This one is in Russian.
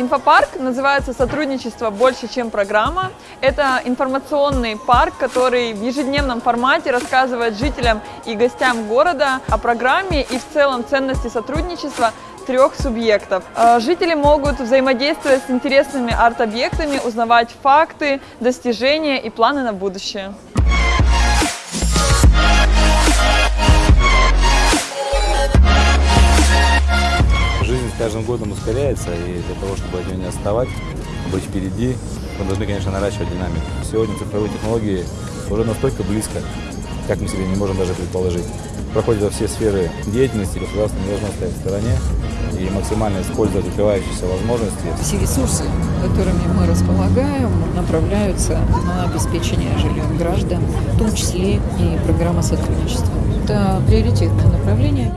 Инфопарк называется «Сотрудничество больше, чем программа». Это информационный парк, который в ежедневном формате рассказывает жителям и гостям города о программе и в целом ценности сотрудничества трех субъектов. Э, Жители могут взаимодействовать с интересными арт-объектами, узнавать факты, достижения и планы на будущее. Каждым годом ускоряется, и для того, чтобы от нее не отставать, быть впереди, мы должны, конечно, наращивать динамику. Сегодня цифровые технологии уже настолько близко, как мы себе не можем даже предположить. Проходят во все сферы деятельности, государство не должно стоять в стороне и максимально использовать открывающиеся возможности. Все ресурсы, которыми мы располагаем, направляются на обеспечение жильем граждан, в том числе и программа сотрудничества. Это приоритетное направление.